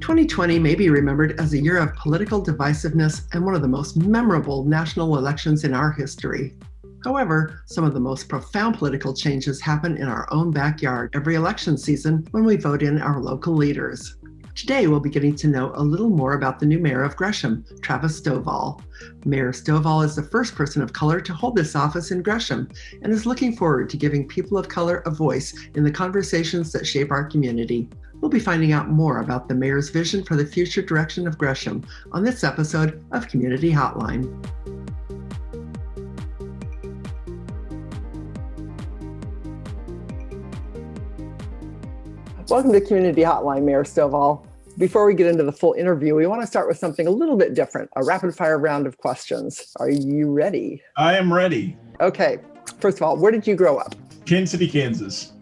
2020 may be remembered as a year of political divisiveness and one of the most memorable national elections in our history. However, some of the most profound political changes happen in our own backyard every election season when we vote in our local leaders. Today, we'll be getting to know a little more about the new mayor of Gresham, Travis Stovall. Mayor Stovall is the first person of color to hold this office in Gresham and is looking forward to giving people of color a voice in the conversations that shape our community. We'll be finding out more about the mayor's vision for the future direction of Gresham on this episode of Community Hotline. Welcome to Community Hotline, Mayor Stovall. Before we get into the full interview, we want to start with something a little bit different, a rapid fire round of questions. Are you ready? I am ready. Okay. First of all, where did you grow up? Kansas City, Kansas.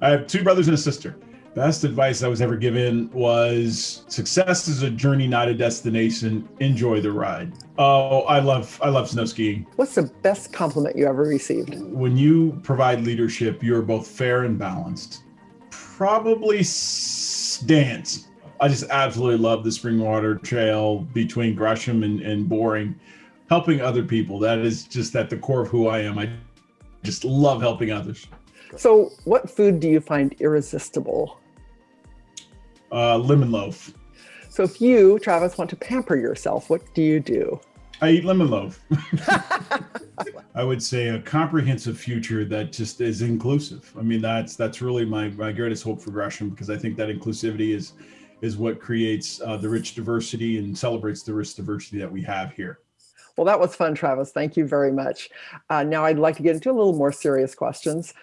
I have two brothers and a sister. Best advice I was ever given was success is a journey, not a destination. Enjoy the ride. Oh, I love I love snow skiing. What's the best compliment you ever received? When you provide leadership, you're both fair and balanced probably dance. I just absolutely love the Springwater Trail between Gresham and, and Boring, helping other people. That is just at the core of who I am. I just love helping others. So, what food do you find irresistible? Uh, lemon loaf. So, if you, Travis, want to pamper yourself, what do you do? I eat lemon loaf. I would say a comprehensive future that just is inclusive. I mean, that's that's really my, my greatest hope for Gresham because I think that inclusivity is is what creates uh, the rich diversity and celebrates the rich diversity that we have here. Well, that was fun, Travis. Thank you very much. Uh, now I'd like to get into a little more serious questions.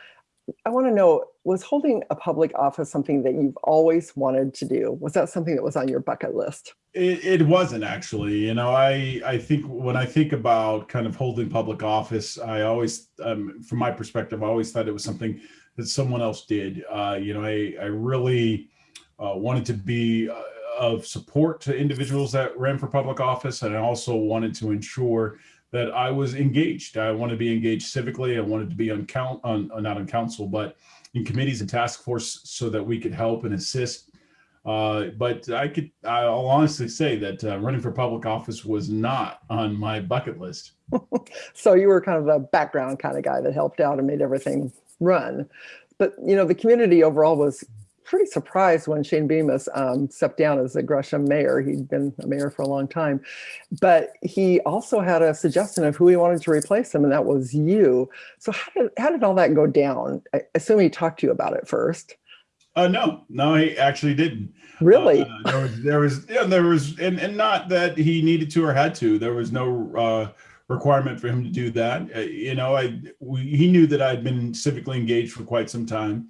I want to know, was holding a public office something that you've always wanted to do? Was that something that was on your bucket list? It, it wasn't actually. You know, I, I think when I think about kind of holding public office, I always, um, from my perspective, I always thought it was something that someone else did. Uh, you know, I, I really uh, wanted to be uh, of support to individuals that ran for public office. And I also wanted to ensure that I was engaged. I wanted to be engaged civically. I wanted to be on count on not on council, but in committees and task force so that we could help and assist. Uh, but I could, I'll honestly say that uh, running for public office was not on my bucket list. so you were kind of a background kind of guy that helped out and made everything run. But, you know, the community overall was pretty surprised when Shane Bemis um, stepped down as the Gresham mayor. He'd been a mayor for a long time, but he also had a suggestion of who he wanted to replace him, and that was you. So how did, how did all that go down? I assume he talked to you about it first. Uh, no, no, he actually didn't. Really? Uh, there was, there was, yeah, there was, and, and not that he needed to or had to. There was no uh, requirement for him to do that. Uh, you know, I we, he knew that I'd been civically engaged for quite some time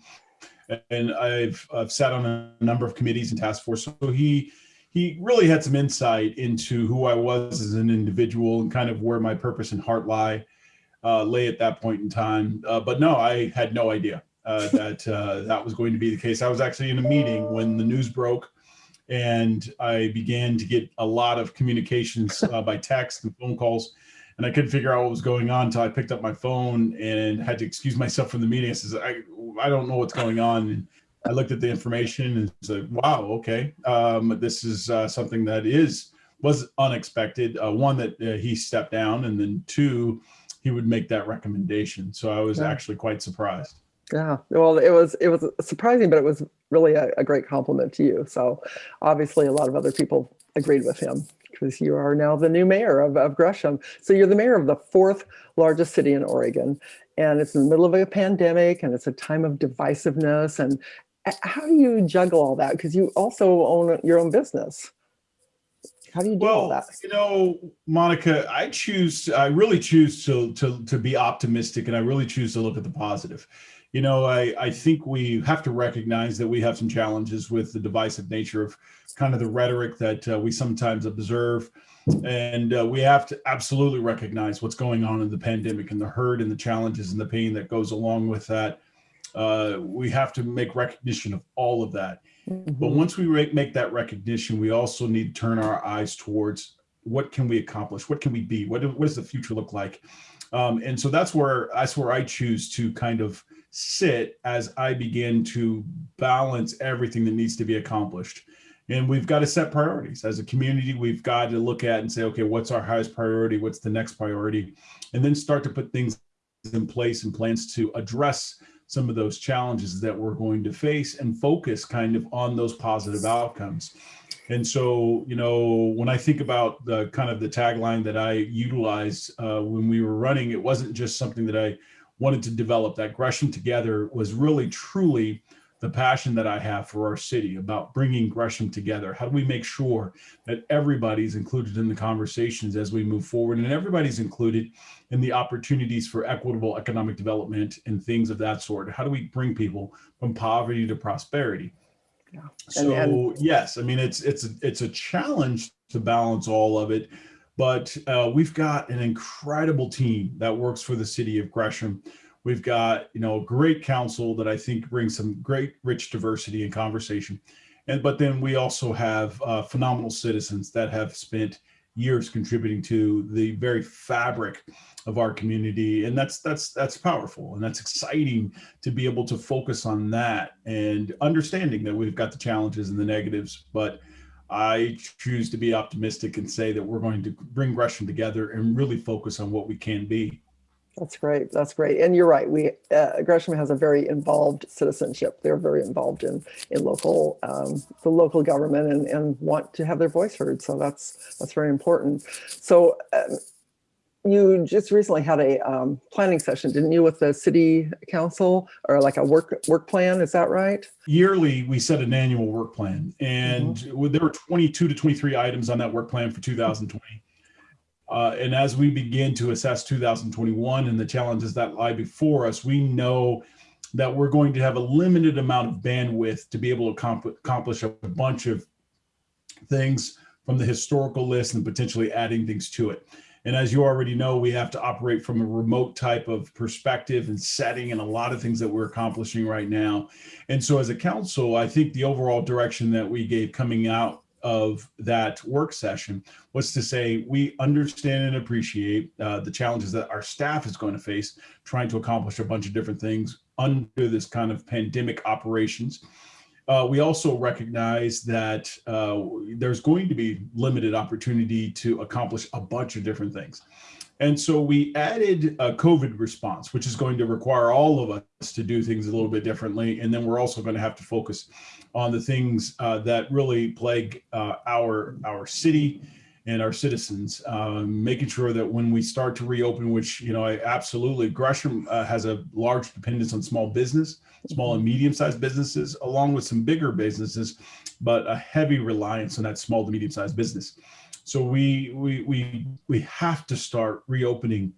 and I've, I've sat on a number of committees and task force. So he he really had some insight into who I was as an individual and kind of where my purpose and heart lie uh, lay at that point in time. Uh, but no, I had no idea uh, that uh, that was going to be the case. I was actually in a meeting when the news broke and I began to get a lot of communications uh, by text and phone calls and I couldn't figure out what was going on until I picked up my phone and had to excuse myself from the meeting. I says, I, I don't know what's going on. And I looked at the information and said, wow, okay. Um, this is uh, something that is, was unexpected. Uh, one that uh, he stepped down and then two, he would make that recommendation. So I was yeah. actually quite surprised. Yeah, well, it was it was surprising, but it was really a, a great compliment to you. So obviously a lot of other people agreed with him because you are now the new mayor of, of Gresham. So you're the mayor of the fourth largest city in Oregon, and it's in the middle of a pandemic, and it's a time of divisiveness. And uh, how do you juggle all that? Because you also own your own business. How do you do well, all that? You know, Monica, I choose, I really choose to, to, to be optimistic and I really choose to look at the positive. You know, I, I think we have to recognize that we have some challenges with the divisive nature of kind of the rhetoric that uh, we sometimes observe. And uh, we have to absolutely recognize what's going on in the pandemic and the hurt and the challenges and the pain that goes along with that. Uh, we have to make recognition of all of that. Mm -hmm. But once we make that recognition, we also need to turn our eyes towards what can we accomplish? What can we be? What, what does the future look like? Um, and so that's where that's where I choose to kind of sit as I begin to balance everything that needs to be accomplished. And we've got to set priorities as a community. We've got to look at and say, okay, what's our highest priority? What's the next priority? And then start to put things in place and plans to address some of those challenges that we're going to face and focus kind of on those positive outcomes. And so, you know, when I think about the kind of the tagline that I utilized uh, when we were running, it wasn't just something that I wanted to develop. That Gresham Together was really truly the passion that I have for our city about bringing Gresham together. How do we make sure that everybody's included in the conversations as we move forward and everybody's included in the opportunities for equitable economic development and things of that sort? How do we bring people from poverty to prosperity? Yeah. So yes, I mean, it's, it's, it's a challenge to balance all of it, but uh, we've got an incredible team that works for the city of Gresham We've got, you know, a great council that I think brings some great rich diversity and conversation. And but then we also have uh, phenomenal citizens that have spent years contributing to the very fabric of our community and that's that's that's powerful and that's exciting to be able to focus on that and understanding that we've got the challenges and the negatives but I choose to be optimistic and say that we're going to bring Gresham together and really focus on what we can be. That's great. That's great. And you're right. We uh, Gresham has a very involved citizenship. They're very involved in in local um, the local government and, and want to have their voice heard. So that's that's very important. So um, you just recently had a um, planning session, didn't you, with the city council or like a work work plan? Is that right? Yearly, we set an annual work plan, and mm -hmm. there were 22 to 23 items on that work plan for 2020. Uh, and as we begin to assess 2021 and the challenges that lie before us, we know that we're going to have a limited amount of bandwidth to be able to accomplish a bunch of things from the historical list and potentially adding things to it. And as you already know, we have to operate from a remote type of perspective and setting and a lot of things that we're accomplishing right now. And so as a council, I think the overall direction that we gave coming out of that work session was to say we understand and appreciate uh, the challenges that our staff is going to face trying to accomplish a bunch of different things under this kind of pandemic operations. Uh, we also recognize that uh, there's going to be limited opportunity to accomplish a bunch of different things. And so we added a COVID response, which is going to require all of us to do things a little bit differently. And then we're also going to have to focus on the things uh, that really plague uh, our, our city and our citizens, um, making sure that when we start to reopen, which, you know, I absolutely, Gresham uh, has a large dependence on small business, small and medium-sized businesses, along with some bigger businesses, but a heavy reliance on that small to medium-sized business. So we, we, we, we have to start reopening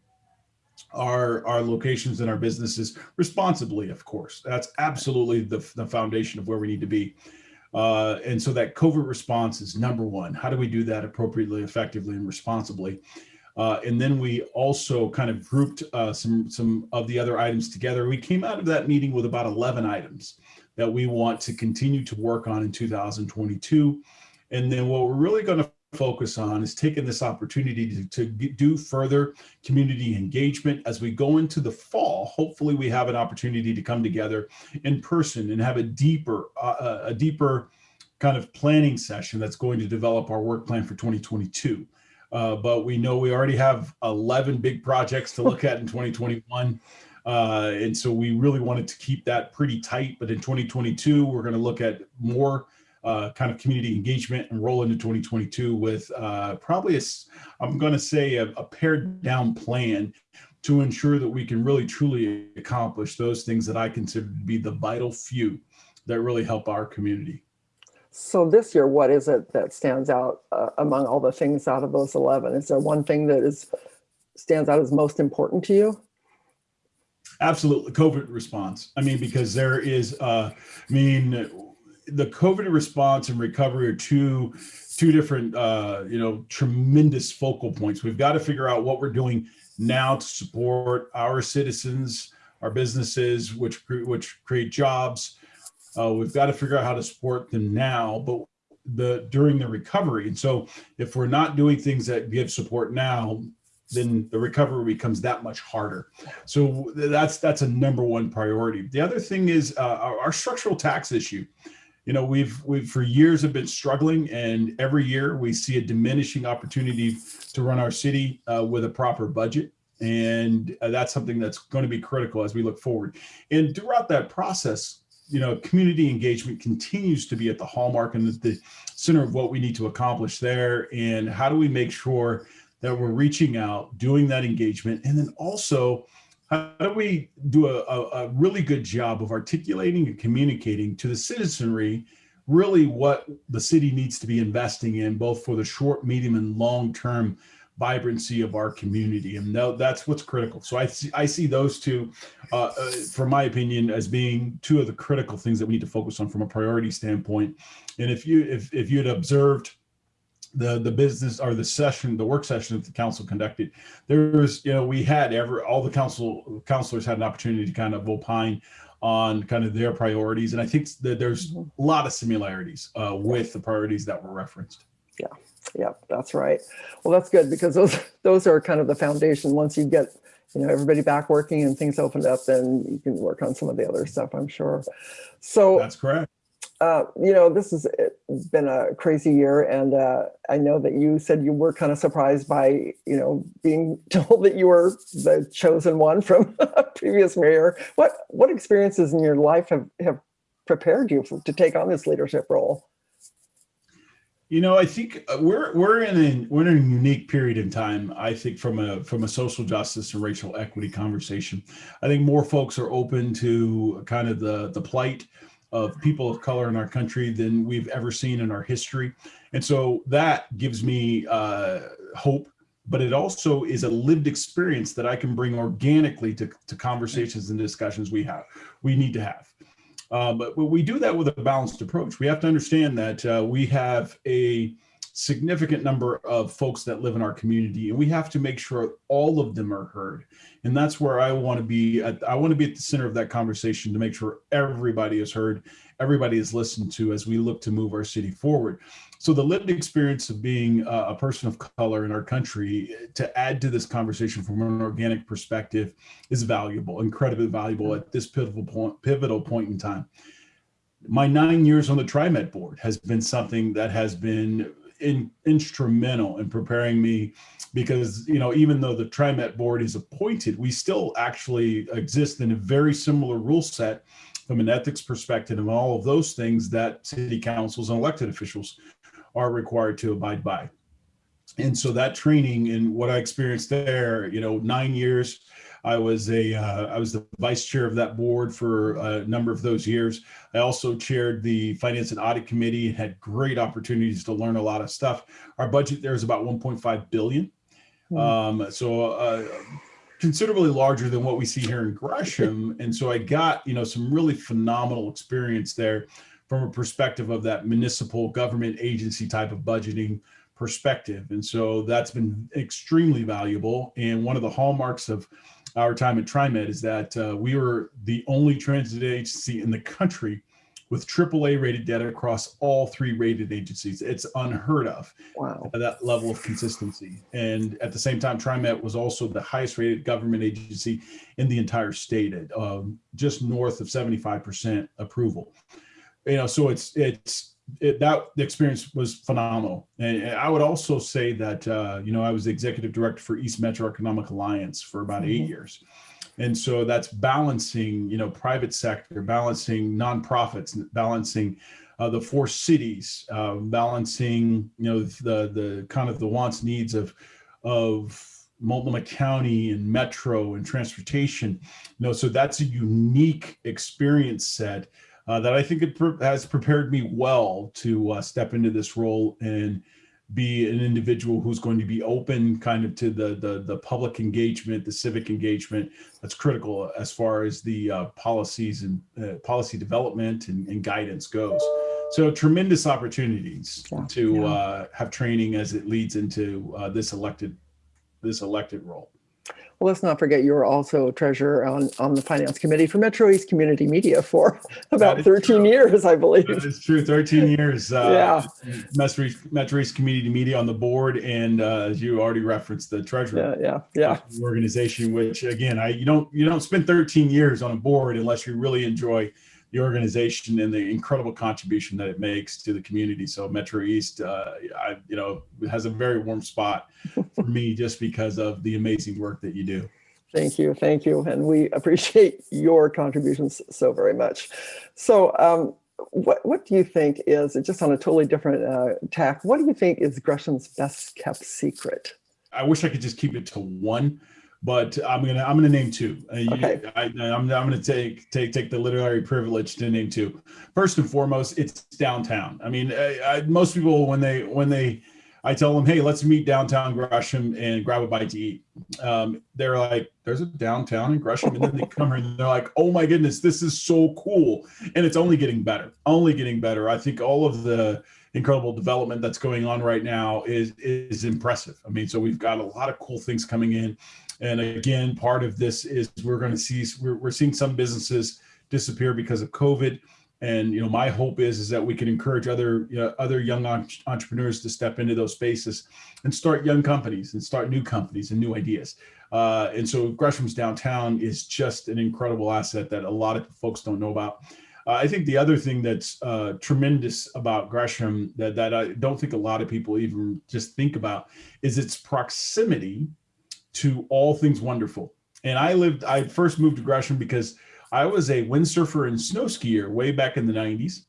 our our locations and our businesses responsibly of course. That's absolutely the, the foundation of where we need to be. Uh, and so that COVID response is number one. How do we do that appropriately effectively and responsibly? Uh, and then we also kind of grouped uh, some some of the other items together. We came out of that meeting with about 11 items that we want to continue to work on in 2022 and then what we're really going to focus on is taking this opportunity to, to do further community engagement as we go into the fall. Hopefully we have an opportunity to come together in person and have a deeper, uh, a deeper kind of planning session that's going to develop our work plan for 2022. Uh, but we know we already have 11 big projects to look at in 2021. Uh, and so we really wanted to keep that pretty tight. But in 2022, we're going to look at more uh, kind of community engagement and roll into 2022 with uh, probably a, I'm going to say a, a pared down plan to ensure that we can really truly accomplish those things that I consider to be the vital few that really help our community. So this year, what is it that stands out uh, among all the things out of those 11? Is there one thing that is stands out as most important to you? Absolutely, COVID response. I mean, because there is, uh, I mean, the COVID response and recovery are two two different uh, you know tremendous focal points. We've got to figure out what we're doing now to support our citizens, our businesses, which which create jobs. Uh, we've got to figure out how to support them now, but the during the recovery. And so, if we're not doing things that give support now, then the recovery becomes that much harder. So that's that's a number one priority. The other thing is uh, our, our structural tax issue you know, we've we've for years have been struggling, and every year we see a diminishing opportunity to run our city uh, with a proper budget, and uh, that's something that's going to be critical as we look forward. And throughout that process, you know, community engagement continues to be at the hallmark and the center of what we need to accomplish there. And how do we make sure that we're reaching out, doing that engagement, and then also how do we do a, a, really good job of articulating and communicating to the citizenry really what the city needs to be investing in, both for the short, medium, and long term vibrancy of our community? And that's what's critical. So i see i see those two uh, uh, from my opinion as being two of the critical things that we need to focus on from a priority standpoint. And if you if, if you had observed the the business or the session the work session that the council conducted there was you know we had ever all the council councilors had an opportunity to kind of opine on kind of their priorities. And i think that there's mm-hmm. a lot of similarities uh, with the priorities that were referenced. Yeah yeah that's right. Well that's good because those those are kind of the foundation. Once you get you know everybody back working and things opened up then you can work on some of the other stuff i'm sure. So that's correct uh, you know, this has been a crazy year, and uh, I know that you said you were kind of surprised by, you know, being told that you were the chosen one from a previous mayor. What what experiences in your life have have prepared you for, to take on this leadership role? You know, I think uh, we're we're in a we're in a unique period in time. I think from a from a social justice and racial equity conversation, I think more folks are open to kind of the the plight of people of color in our country than we've ever seen in our history. And so that gives me uh, hope, but it also is a lived experience that I can bring organically to, to conversations and discussions we have, we need to have. Uh, but we do that with a balanced approach. We have to understand that uh, we have a significant number of folks that live in our community and we have to make sure all of them are heard. And that's where i want to be at, i want to be at the center of that conversation to make sure everybody is heard everybody is listened to as we look to move our city forward. So the lived experience of being a person of color in our country to add to this conversation from an organic perspective is valuable incredibly valuable at this pivotal point pivotal point in time. My nine years on the TriMet board has been something that has been in, instrumental in preparing me because you know even though the TriMet board is appointed, we still actually exist in a very similar rule set from an ethics perspective and all of those things that city councils and elected officials are required to abide by. And so that training and what I experienced there, you know, nine years I was a uh, I was the vice chair of that board for a number of those years. I also chaired the finance and audit committee and had great opportunities to learn a lot of stuff. Our budget there is about 1.5 billion. Mm. Um, so uh, considerably larger than what we see here in Gresham. And so I got, you know, some really phenomenal experience there from a perspective of that municipal government agency type of budgeting perspective. And so that's been extremely valuable. And one of the hallmarks of our time at TriMet is that uh, we were the only transit agency in the country with AAA rated data across all three rated agencies. It's unheard of wow. that level of consistency. And at the same time, TriMet was also the highest rated government agency in the entire state at um, just north of 75% approval. You know, so it's, it's, it, that the experience was phenomenal. And I would also say that, uh, you know, I was the executive director for East Metro Economic Alliance for about mm -hmm. eight mm-hmm. years. And so that's balancing, you know, private sector, balancing nonprofits, balancing uh, the four cities, uh, balancing, you know, the the kind of the wants needs of of Multnomah County and Metro and transportation. You know, so that's a unique experience set uh, that I think it pre has prepared me well to uh, step into this role and be an individual who's going to be open kind of to the, the, the public engagement, the civic engagement that's critical as far as the uh, policies and uh, policy development and, and, guidance goes. So tremendous opportunities yeah, to yeah. Uh, have training as it leads into uh, this elected this elected role. Well, let's not forget you were also treasurer on, on the finance committee for Metro East Community Media for about 13 true. years, I believe. It's true, 13 years. Uh, yeah. Metro, Metro East Community Media on the board, and uh, as you already referenced, the treasurer. Yeah, yeah, yeah. Organization, which again, I you don't you don't spend 13 years on a board unless you really enjoy the organization and the incredible contribution that it makes to the community. So Metro East, uh, I, you know, has a very warm spot for me just because of the amazing work that you do. Thank you, thank you, and we appreciate your contributions so very much. So, um, what what do you think is just on a totally different uh, tack? What do you think is Gresham's best kept secret? I wish I could just keep it to one but I'm gonna I'm gonna name two. Uh, okay. I, am I'm, I'm gonna take take take the literary privilege to name two. First and foremost, it's downtown. I mean, I, I, most people when they when they I tell them, hey, let's meet downtown Gresham and grab a bite to eat. Um, they're like, there's a downtown in Gresham, and then they come here and they're like, oh my goodness, this is so cool, and it's only getting better, only getting better. I think all of the incredible development that's going on right now is is impressive. I mean, so we've got a lot of cool things coming in. And again, part of this is we're going to see we're, we're seeing some businesses disappear because of COVID. And you know, my hope is is that we can encourage other you know, other young entrepreneurs to step into those spaces and start young companies and start new companies and new ideas. Uh, and so Gresham's downtown is just an incredible asset that a lot of folks don't know about. Uh, I think the other thing that's uh, tremendous about Gresham that, that I don't think a lot of people even just think about is its proximity to all things wonderful. And I lived, I first moved to Gresham because I was a windsurfer and snow skier way back in the 90s.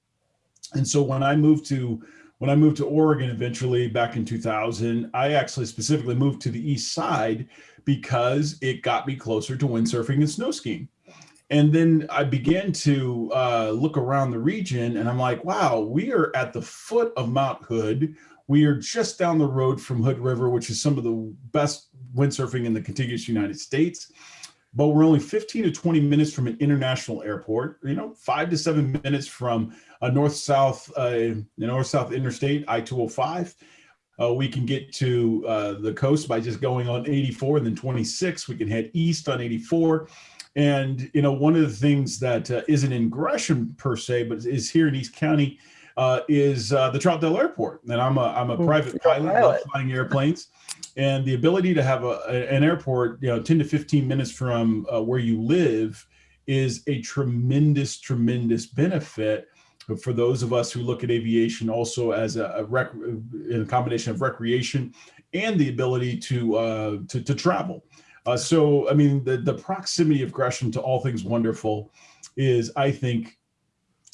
And so when I moved to when I moved to Oregon eventually back in 2000, I actually specifically moved to the east side because it got me closer to windsurfing and snow skiing. And then I began to uh, look around the region and I'm like, wow, we are at the foot of Mount Hood. We are just down the road from Hood River, which is some of the best windsurfing in the contiguous United States. But we're only 15 to 20 minutes from an international airport, you know, five to seven minutes from a north-south, uh, north-south interstate, I-205. Uh, we can get to uh, the coast by just going on 84 and then 26. We can head east on 84. And, you know, one of the things that uh, not in Gresham per se, but is here in East County uh, is uh, the Troutdale Airport. And I'm a, I'm a private pilot, pilot. flying airplanes. And the ability to have a, an airport, you know, 10 to 15 minutes from uh, where you live is a tremendous, tremendous benefit for those of us who look at aviation also as a, a, rec, a combination of recreation and the ability to, uh, to, to travel. Uh, so, I mean, the, the proximity of Gresham to all things wonderful is, I think,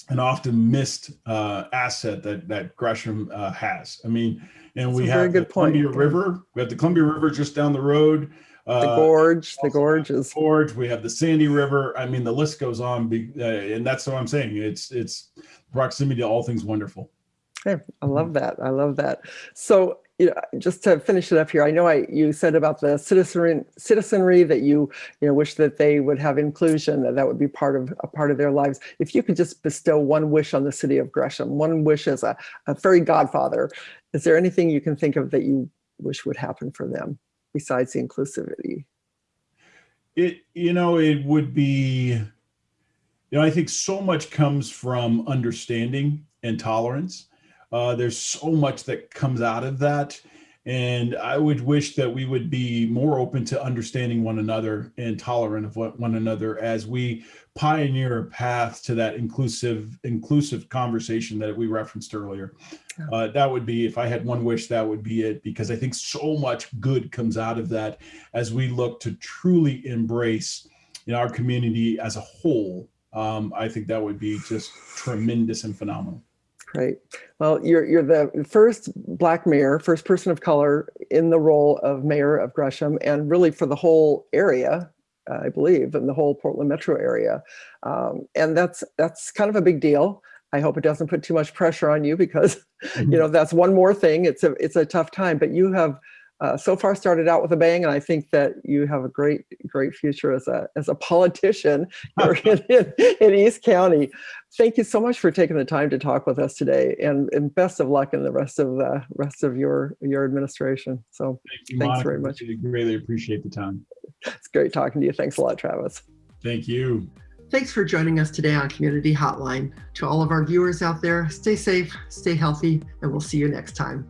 an often missed uh, asset that that Gresham uh, has. I mean, and That's we have the Columbia. River. We have the Columbia River just down the road. Uh, the gorge, the gorge is gorge. We have the Sandy River. I mean, the list goes on, be, uh, and that's what I'm saying. It's it's proximity to all things wonderful. Okay, I love that. I love that. So you know, just to finish it up here, I know I you said about the citizenry, citizenry that you you know wish that they would have inclusion, that that would be part of a part of their lives. If you could just bestow one wish on the city of Gresham, one wish as a, a fairy godfather, is there anything you can think of that you wish would happen for them besides the inclusivity? It you know it would be, you know I think so much comes from understanding and tolerance uh, there's so much that comes out of that. And I would wish that we would be more open to understanding one another and tolerant of one another as we pioneer a path to that inclusive inclusive conversation that we referenced earlier. Uh, that would be, if I had one wish, that would be it, because I think so much good comes out of that as we look to truly embrace in our community as a whole. Um, I think that would be just tremendous and phenomenal. Great. Well, you're, you're the first Black mayor, first person of color in the role of mayor of Gresham and really for the whole area, I believe, in the whole Portland metro area. Um, and that's, that's kind of a big deal. I hope it doesn't put too much pressure on you because, you mm-hmm. know, that's one more thing. It's a, it's a tough time, but you have uh, so far started out with a bang, and I think that you have a great, great future as a as a politician in, in, in, East County. Thank you so much for taking the time to talk with us today, and, and best of luck in the rest of the rest of your your administration. So Thank you, thanks Monica. very much. I greatly appreciate the time. It's great talking to you. Thanks a lot, Travis. Thank you. Thanks for joining us today on Community Hotline. To all of our viewers out there, stay safe, stay healthy, and we'll see you next time.